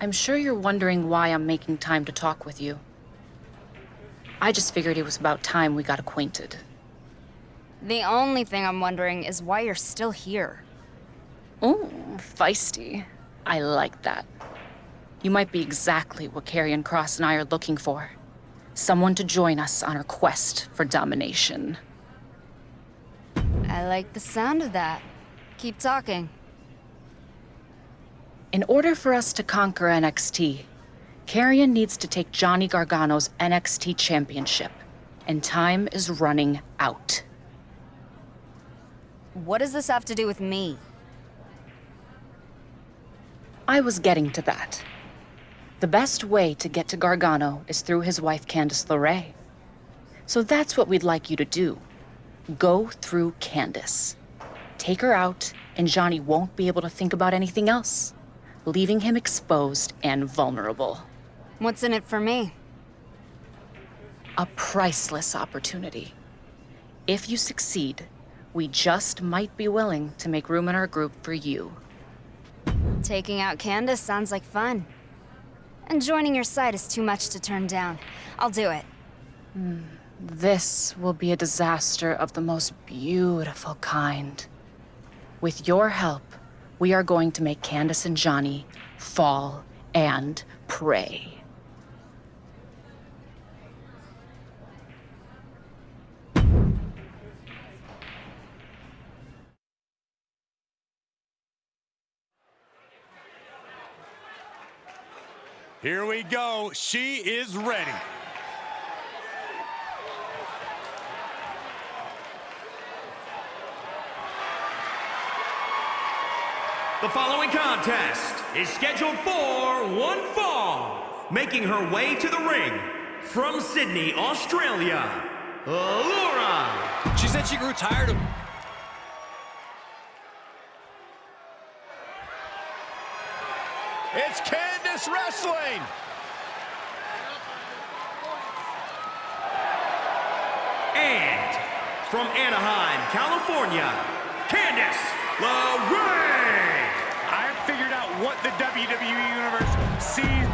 I'm sure you're wondering why I'm making time to talk with you. I just figured it was about time we got acquainted. The only thing I'm wondering is why you're still here. Oh, feisty. I like that. You might be exactly what Karrion Kross and I are looking for. Someone to join us on our quest for domination. I like the sound of that. Keep talking. In order for us to conquer NXT, Karrion needs to take Johnny Gargano's NXT championship, and time is running out. What does this have to do with me? I was getting to that. The best way to get to Gargano is through his wife Candice LeRae. So that's what we'd like you to do. Go through Candice. Take her out, and Johnny won't be able to think about anything else, leaving him exposed and vulnerable. What's in it for me? A priceless opportunity. If you succeed, we just might be willing to make room in our group for you. Taking out Candice sounds like fun. And joining your side is too much to turn down. I'll do it. Hmm, this will be a disaster of the most beautiful kind. With your help, we are going to make Candice and Johnny fall and pray. Here we go. She is ready. The following contest is scheduled for one fall. Making her way to the ring from Sydney, Australia, Laura. She said she grew tired of... It's Candice Wrestling! And from Anaheim, California, Candice LeRae. I figured out what the WWE Universe sees.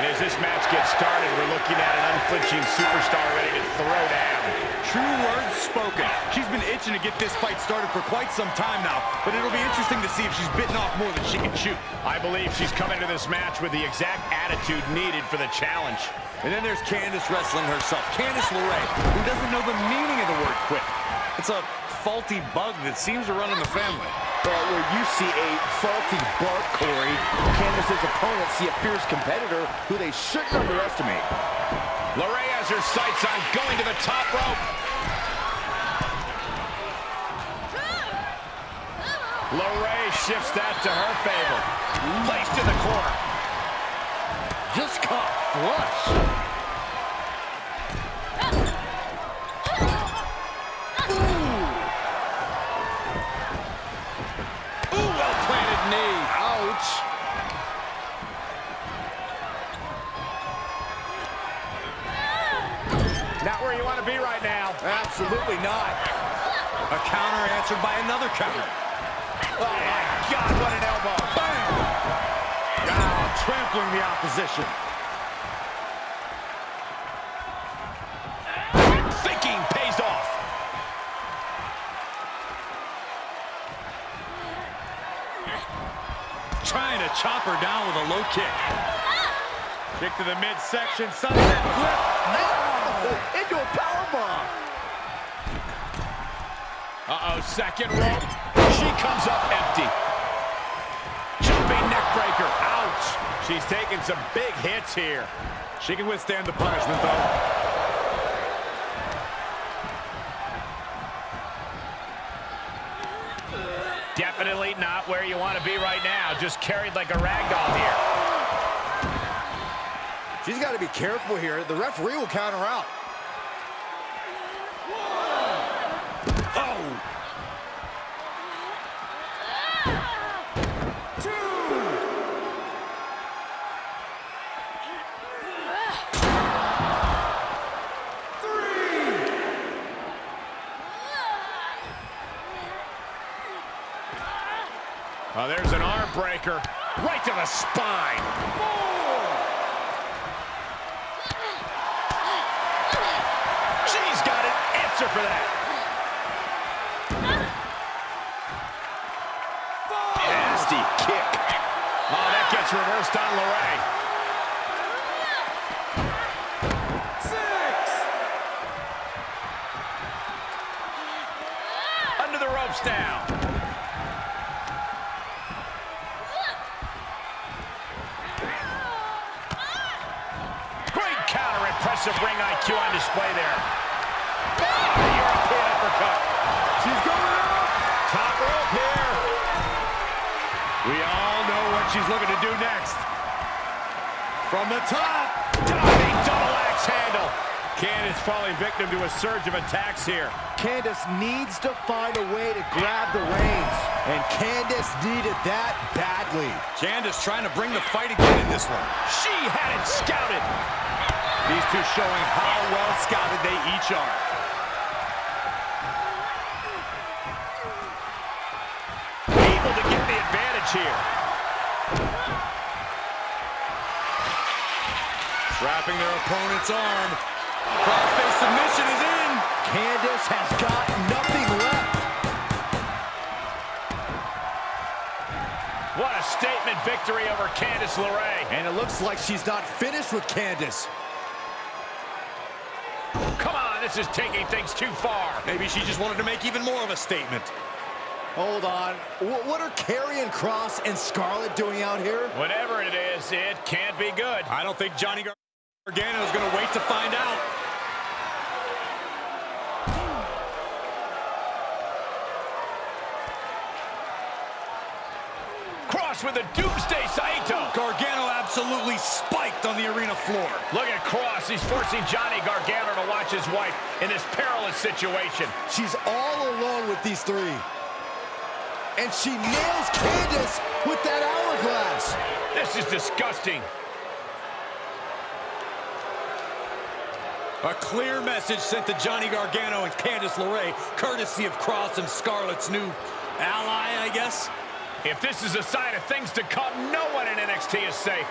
And as this match gets started, we're looking at an unflinching superstar ready to throw down. True words spoken. She's been itching to get this fight started for quite some time now, but it'll be interesting to see if she's bitten off more than she can chew. I believe she's come into this match with the exact attitude needed for the challenge. And then there's Candice wrestling herself. Candice LeRae, who doesn't know the meaning of the word quit. It's a faulty bug that seems to run in the family. Well, where you see a faulty bark, Corey, Candice's opponents see a fierce competitor who they shouldn't underestimate. LeRae has her sights on going to the top rope. LeRae shifts that to her favor. Placed in the corner. Just caught flush. Ooh, well-planted knee. Ouch. Not where you want to be right now. Absolutely not. A counter answered by another counter. Oh, my God, what an elbow. Bam! Now trampling the opposition. Thinking pays off. Trying to chop her down with a low kick. Kick to the midsection, sunset flip. Oh, into a powerbomb. Uh-oh, second rope. She comes up empty. Jumping neck breaker. Ouch. She's taking some big hits here. She can withstand the punishment, though. Definitely not where you want to be right now. Just carried like a rag doll here. She's got to be careful here. The referee will count her out. Oh! Oh, there's an arm breaker. Right to the spine. What she's looking to do next. From the top. Diving double axe handle. Candice falling victim to a surge of attacks here. Candice needs to find a way to grab the reins. And Candice needed that badly. Candice trying to bring the fight again in this one. She had it scouted. These two showing how well scouted they each are. Able to get the advantage here. Trapping their opponent's arm. Crossface submission is in. Candice has got nothing left. What a statement victory over Candice LeRae. And it looks like she's not finished with Candice. Come on, this is taking things too far. Maybe she just wanted to make even more of a statement. Hold on. Wh- What are Karrion Kross and Scarlett doing out here? Whatever it is, it can't be good. I don't think Johnny Gargano is going to wait to find out. Kross with a doomsday Saito. Gargano absolutely spiked on the arena floor. Look at Kross. He's forcing Johnny Gargano to watch his wife in this perilous situation. She's all alone with these three. And she nails Candice with that hourglass. This is disgusting. A clear message sent to Johnny Gargano and Candice LeRae, courtesy of Kross and Scarlett's new ally, I guess. If this is a sign of things to come, no one in NXT is safe.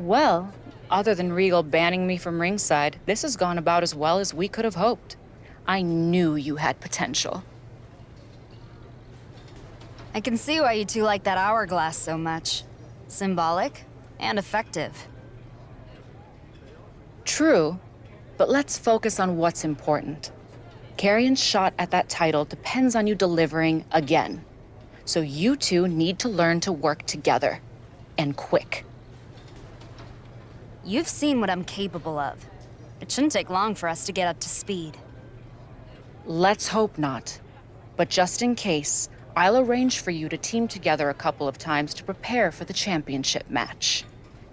Well, other than Regal banning me from ringside, this has gone about as well as we could have hoped. I knew you had potential. I can see why you two like that hourglass so much. Symbolic and effective. True, but let's focus on what's important. Karrion's shot at that title depends on you delivering again. So you two need to learn to work together. And quick. You've seen what I'm capable of. It shouldn't take long for us to get up to speed. Let's hope not. But just in case, I'll arrange for you to team together a couple of times to prepare for the championship match.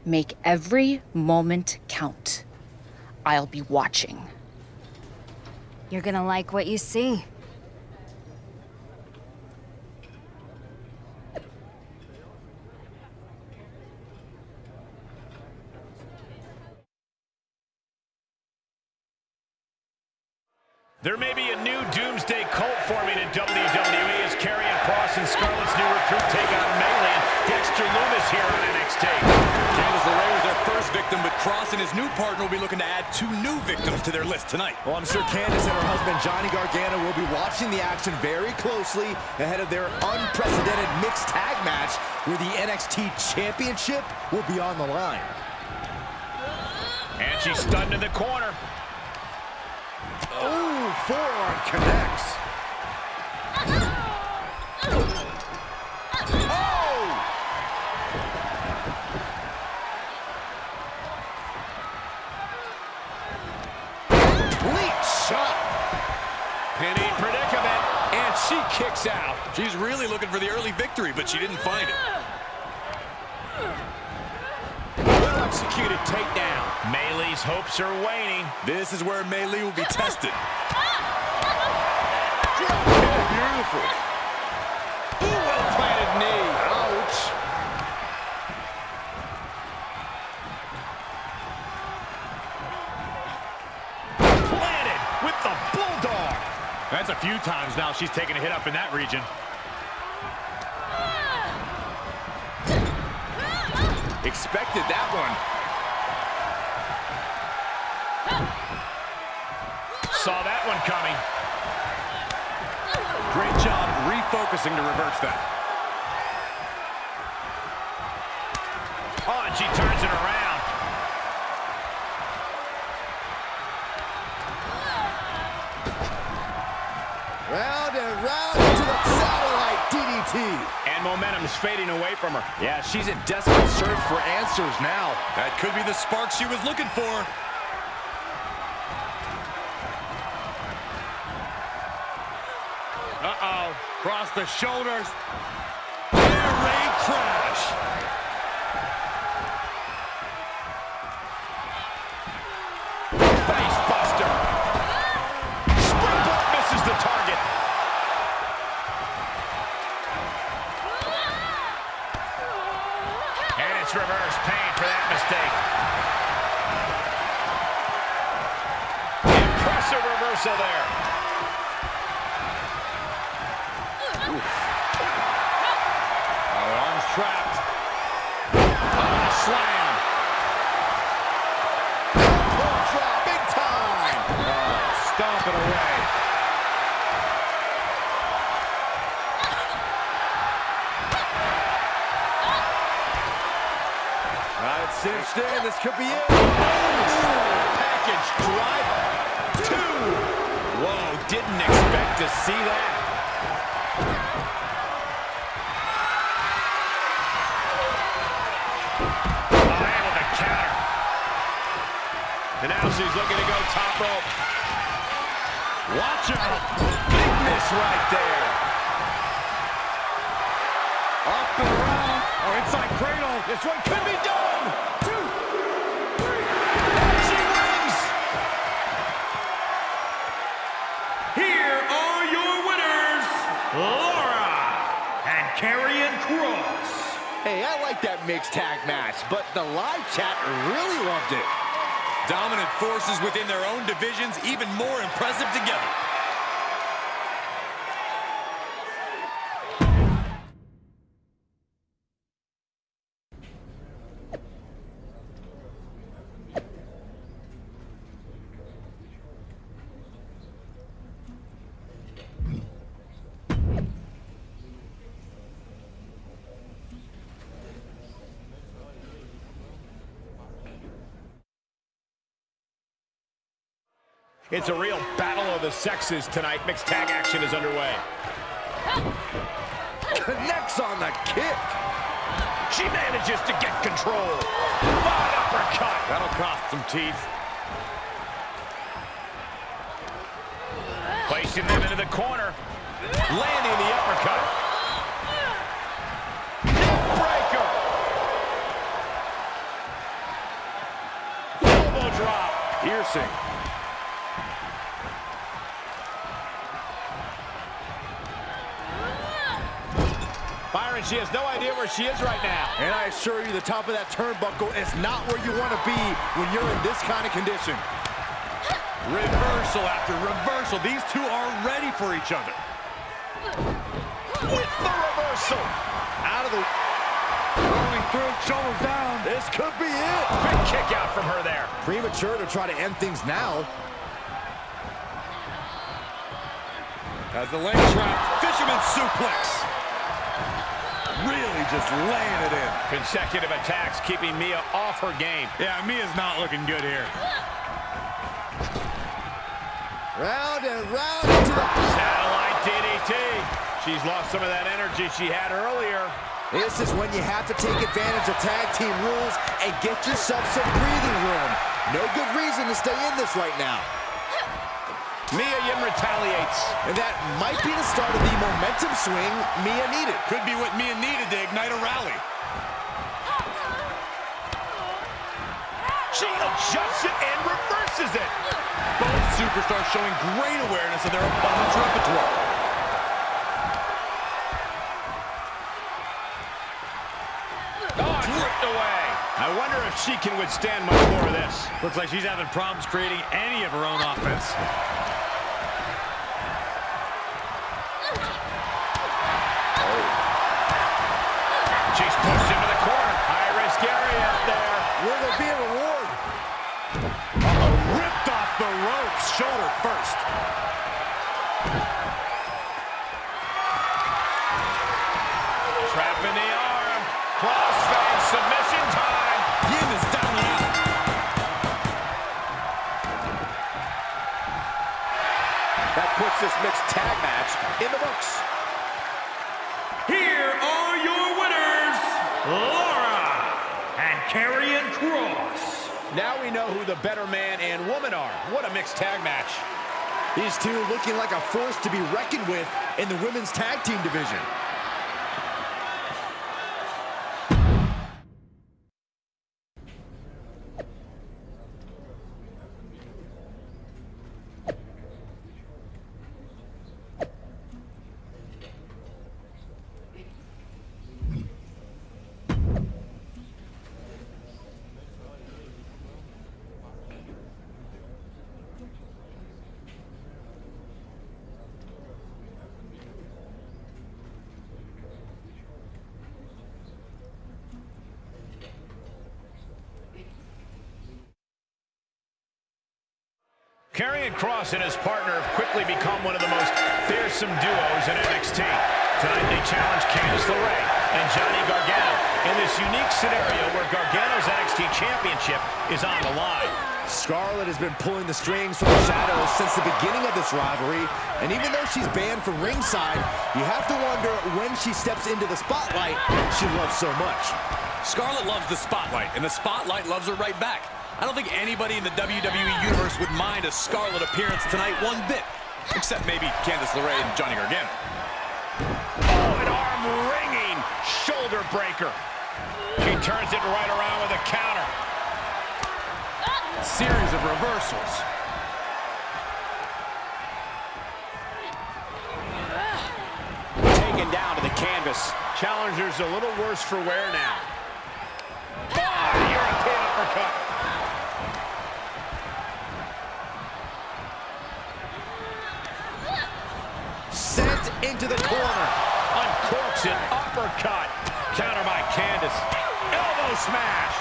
Make every moment count. I'll be watching. You're gonna like what you see. There may be a new doomsday cult forming in WWE as Karrion Kross and Scarlett's new recruit take on Melee and Dexter Lumis here on NXT. Candice LeRae was their first victim, but Kross and his new partner will be looking to add two new victims to their list tonight. Well, I'm sure Candice and her husband, Johnny Gargano, will be watching the action very closely ahead of their unprecedented mixed tag match where the NXT Championship will be on the line. And she's stunned in the corner. Ooh, forearm connects. Oh! Complete shot. Penny predicament. And she kicks out. She's really looking for the early victory, but she didn't find it. Well executed takedown. Maylee's hopes are waning. This is where Melee will be tested. Ooh, well planted knee. Ouch. Planted with the bulldog. That's a few times now she's taken a hit up in that region. Expected that one. Saw that one coming. Great job refocusing to reverse that. Oh, and she turns it around. Round and round to the satellite DDT. And momentum's fading away from her. Yeah, she's in desperate search for answers now. That could be the spark she was looking for. The shoulders. Air raid crash. It's. This could be it. Package driver. Two. Whoa, didn't expect to see that. Oh, able to counter. And now she's looking to go top rope. Watch out. Big miss right there. Up and around. Oh, inside cradle. This one could be done. Kross. Hey, I like that mixed tag match, but the live chat really loved it. Dominant forces within their own divisions, even more impressive together. It's a real battle of the sexes tonight. Mixed tag action is underway. Connects on the kick. She manages to get control. What uppercut. That'll cost some teeth. Placing them into the corner. Landing the uppercut. Neckbreaker. Elbow drop. Piercing. She has no idea where she is right now. And I assure you, the top of that turnbuckle is not where you want to be when you're in this kind of condition. Reversal after reversal. These two are ready for each other. With the reversal. Out of the... Rolling through, shoulders down. This could be it. Big kick out from her there. Premature to try to end things now. As the leg trap, fisherman suplex. Really just laying it in. Consecutive attacks keeping Mia off her game. Yeah, Mia's not looking good here. Round and round into the... Satellite DDT. She's lost some of that energy she had earlier. This is when you have to take advantage of tag team rules and get yourself some breathing room. No good reason to stay in this right now. Mia Yim retaliates. And that might be the start of the momentum swing Mia needed. Could be what Mia needed to ignite a rally. She adjusts it and reverses it. Both superstars showing great awareness of their opponent's repertoire. Oh, ripped away. I wonder if she can withstand much more of this. Looks like she's having problems creating any of her own offense. Puts this mixed tag match in the books. Here are your winners, Laura and Karrion Kross. Now we know who the better man and woman are. What a mixed tag match. These two looking like a force to be reckoned with in the women's tag team division. Karrion Kross and his partner have quickly become one of the most fearsome duos in NXT. Tonight they challenge Candice LeRae and Johnny Gargano in this unique scenario where Gargano's NXT Championship is on the line. Scarlett has been pulling the strings from the shadows since the beginning of this rivalry, and even though she's banned from ringside, you have to wonder when she steps into the spotlight she loves so much. Scarlett loves the spotlight, and the spotlight loves her right back. I don't think anybody in the WWE Universe would mind a Scarlett appearance tonight one bit. Except maybe Candice LeRae and Johnny Gargano. Oh, an arm-wringing shoulder breaker. She turns it right around with a counter. Series of reversals. Taken down to the canvas. Challenger's a little worse for wear now. Into the corner. Uncorks an uppercut. Counter by Candice. Elbow smash.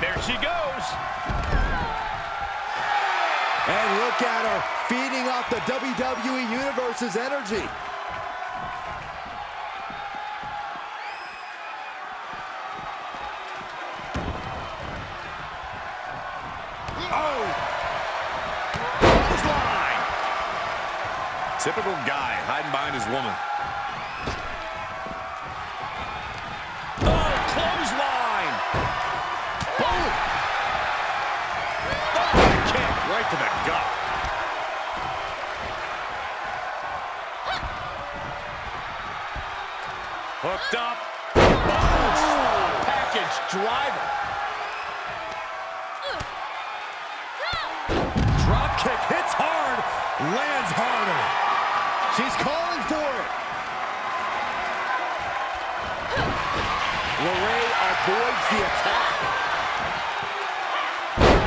There she goes. And look at her, feeding off the WWE Universe's energy. Typical guy hiding behind his woman. Oh, clothesline! Boom! Oh, kick! Right to the gut. Hooked up. Boom! Package driver. Drop kick hits hard, lands harder. She's calling for it. LeRae avoids the attack.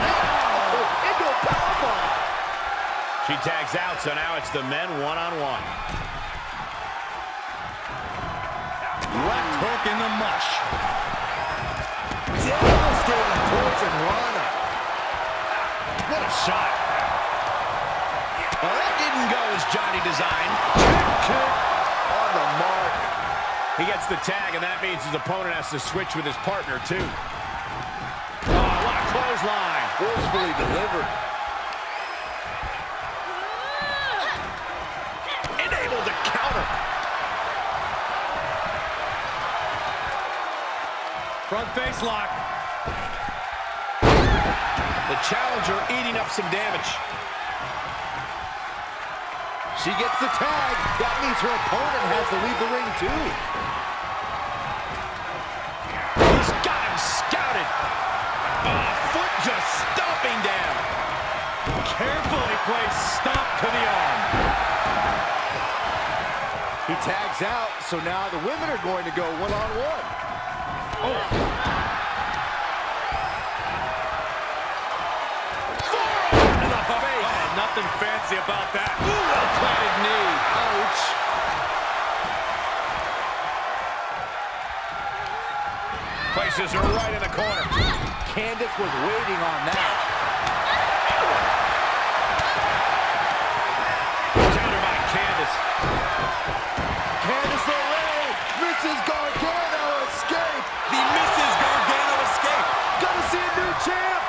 Oh, She tags out, so now it's the men one-on-one. Left hook in the mush. Devastating poison Rana. What a shot. Well, that didn't go as Johnny designed. Kick, kick on the mark. He gets the tag, and that means his opponent has to switch with his partner, too. Oh, what a clothesline. Forcefully delivered. And to counter. Front face lock. The challenger eating up some damage. She gets the tag. That means her opponent has to leave the ring, too. He's got him scouted. A foot just stomping down. Carefully placed stomp to the arm. He tags out, so now the women are going to go one-on-one. Oh. The face. Oh, nothing fancy about that. Places her right in the corner. Candice was waiting on that. Counter by Candice. Candice LeRae, Mrs. Gargano escape. The Mrs. Gargano escape. Gonna see a new champ.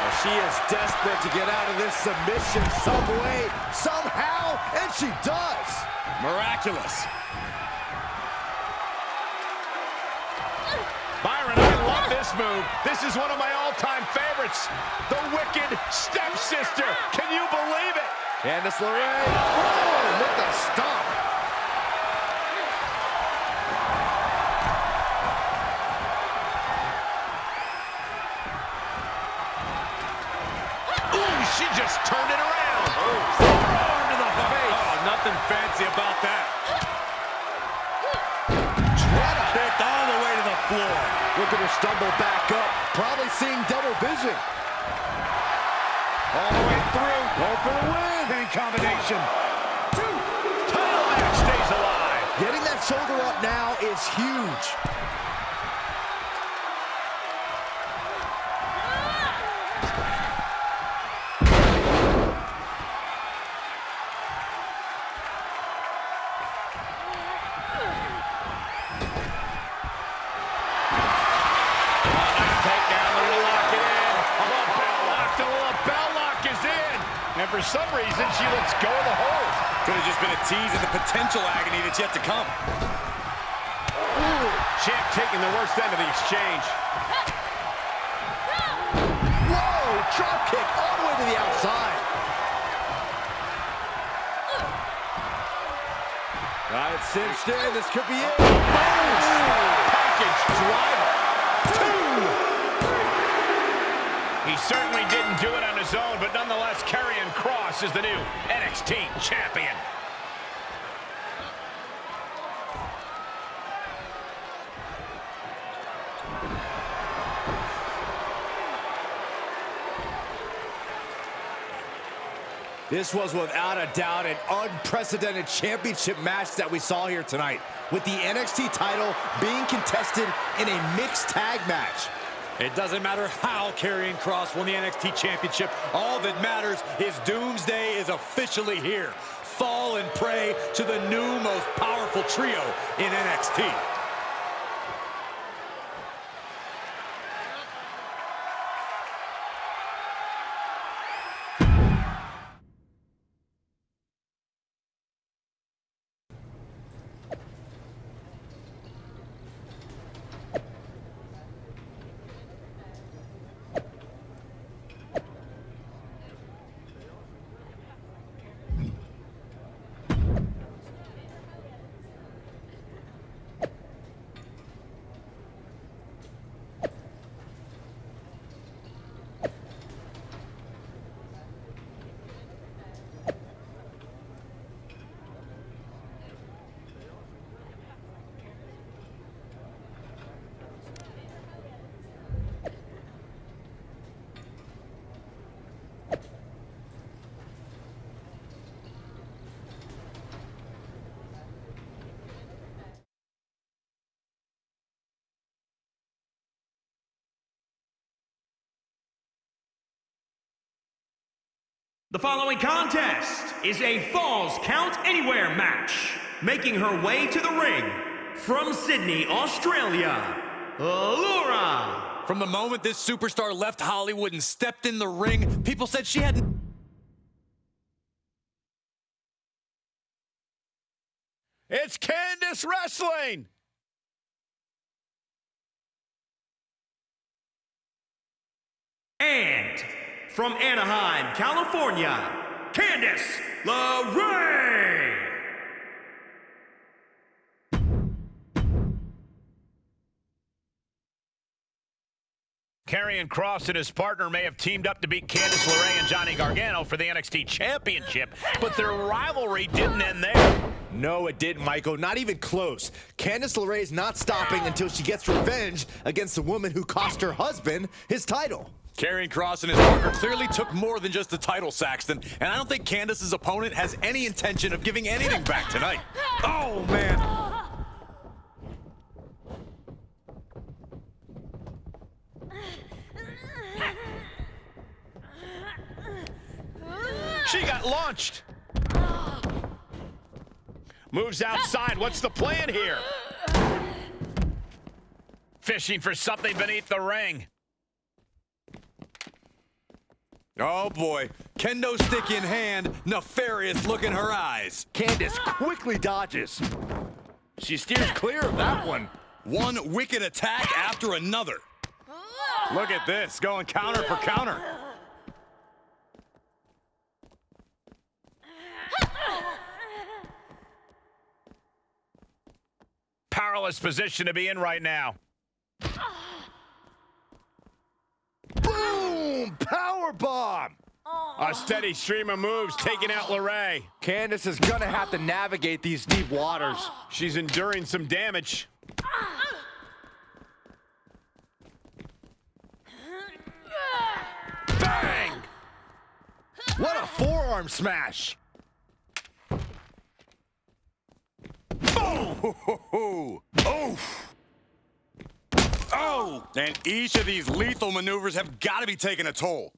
Well, she is desperate to get out of this submission some way, somehow, and she does. Miraculous. This move. This is one of my all-time favorites. The Wicked Stepsister. Can you believe it? Candice LeRae, oh, with the stomp. Vision. All the way through. Going for the win. Pin combination. Title match stays alive. Getting that shoulder up now is huge. Potential agony that's yet to come. Ooh, champ taking the worst end of the exchange. Whoa, drop kick all the way to the outside. Got it cinched in. This could be it. Package driver. Two. He certainly didn't do it on his own, but nonetheless, Karrion Kross is the new NXT champion. This was without a doubt an unprecedented championship match that we saw here tonight, with the NXT title being contested in a mixed tag match. It doesn't matter how Karrion Kross won the NXT Championship. All that matters is Doomsday is officially here. Fall and pray to the new most powerful trio in NXT. The following contest is a Falls Count Anywhere match. Making her way to the ring from Sydney, Australia, Laura. From the moment this superstar left Hollywood and stepped in the ring, people said she had It's Candice Wrestling! And from Anaheim, California, Candice LeRae. Karrion Kross and his partner may have teamed up to beat Candice LeRae and Johnny Gargano for the NXT Championship, but their rivalry didn't end there. No, it didn't, Michael. Not even close. Candice LeRae is not stopping until she gets revenge against the woman who cost her husband his title. Karrion Kross and his partner clearly took more than just the title, Saxton, and I don't think Candice's opponent has any intention of giving anything back tonight. Oh, man. She got launched. Moves outside. What's the plan here? Fishing for something beneath the ring. Oh, boy. Kendo stick in hand, nefarious look in her eyes. Candice quickly dodges. She steers clear of that one. One wicked attack after another. Look at this, going counter for counter. Powerless position to be in right now. Boom! Power bomb! A steady stream of moves taking out LeRae. Candice is gonna have to navigate these deep waters. She's enduring some damage. Bang! What a forearm smash! Oh! Oof! Oh! And each of these lethal maneuvers have got to be taking a toll.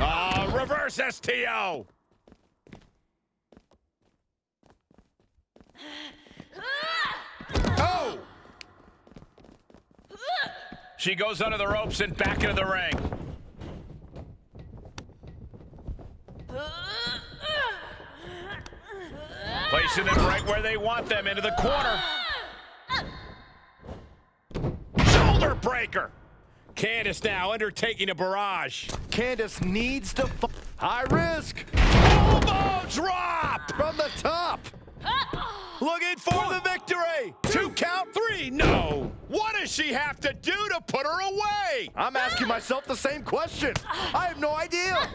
Uh, reverse STO. Oh! She goes under the ropes and back into the ring. Placing them right where they want them, into the corner. Shoulder breaker. Candice now undertaking a barrage. Candice needs to f high risk Elbow drop! from the top. Looking for the victory. Two count three. No. What does she have to do to put her away? I'm asking myself the same question. I have no idea.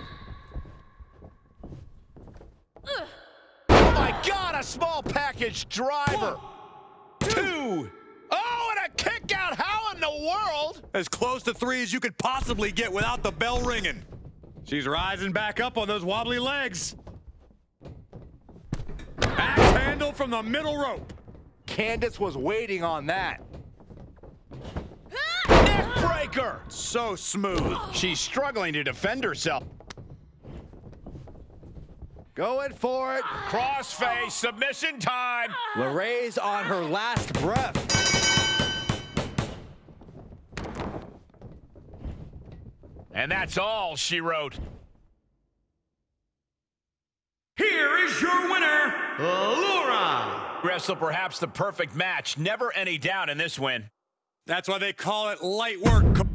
Oh my God, a small package driver. Two. Oh, and a kick out. How the world? As close to three as you could possibly get without the bell ringing. She's rising back up on those wobbly legs. Axe handle from the middle rope. Candice was waiting on that. Neck breaker. So smooth. She's struggling to defend herself. Going for it. Crossface, submission time. LeRae's on her last breath. And that's all she wrote. Here is your winner, Laura. Wrestle perhaps the perfect match. Never any doubt in this win. That's why they call it light work.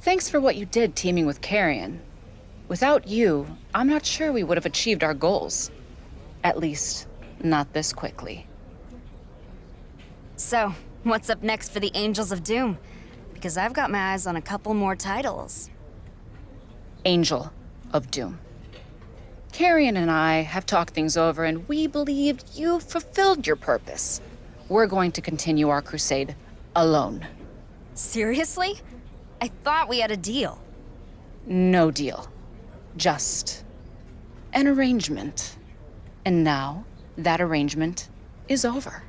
Thanks for what you did teaming with Karrion. Without you, I'm not sure we would have achieved our goals. At least, not this quickly. So, what's up next for the Angels of Doom? Because I've got my eyes on a couple more titles. Angel of Doom. Karrion and I have talked things over, and we believed you fulfilled your purpose. We're going to continue our crusade alone. Seriously? I thought we had a deal. No deal. Just an arrangement. And now, that arrangement is over.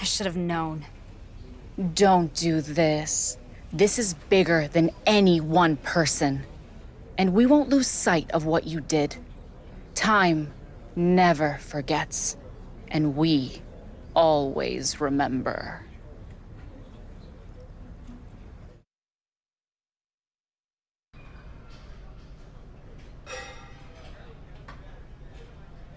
I should have known. Don't do this. This is bigger than any one person. And we won't lose sight of what you did. Time never forgets. And we always remember.